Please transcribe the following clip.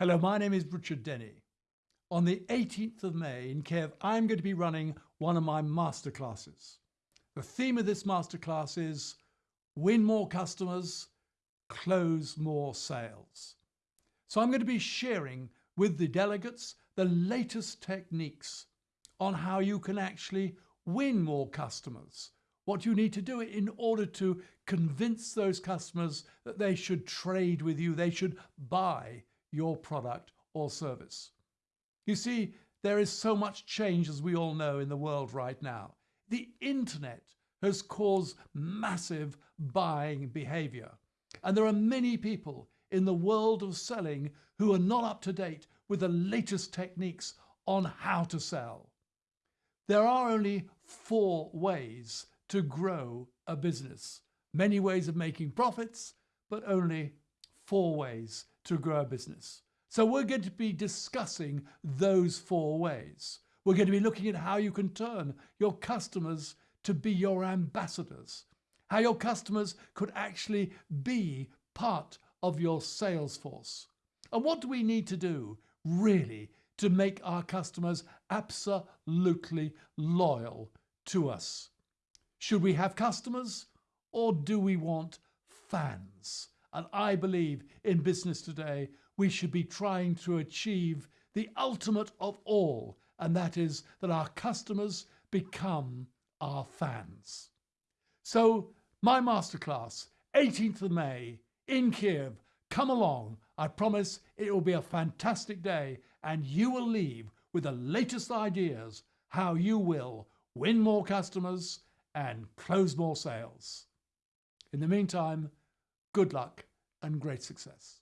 Hello, my name is Richard Denny. On the 18th of May in Kiev, I'm going to be running one of my masterclasses. The theme of this masterclass is win more customers, close more sales. So I'm going to be sharing with the delegates the latest techniques on how you can actually win more customers, what you need to do in order to convince those customers that they should trade with you, they should buy your product or service. You see, there is so much change, as we all know, in the world right now. The internet has caused massive buying behavior. And there are many people in the world of selling who are not up to date with the latest techniques on how to sell. There are only four ways to grow a business. Many ways of making profits, but only four ways to grow a business. So we're going to be discussing those four ways. We're going to be looking at how you can turn your customers to be your ambassadors, how your customers could actually be part of your sales force. And what do we need to do really to make our customers absolutely loyal to us? Should we have customers or do we want fans? And I believe in business today, we should be trying to achieve the ultimate of all, and that is that our customers become our fans. So my masterclass, 18th of May in Kiev, come along. I promise it will be a fantastic day and you will leave with the latest ideas how you will win more customers and close more sales. In the meantime, good luck and great success.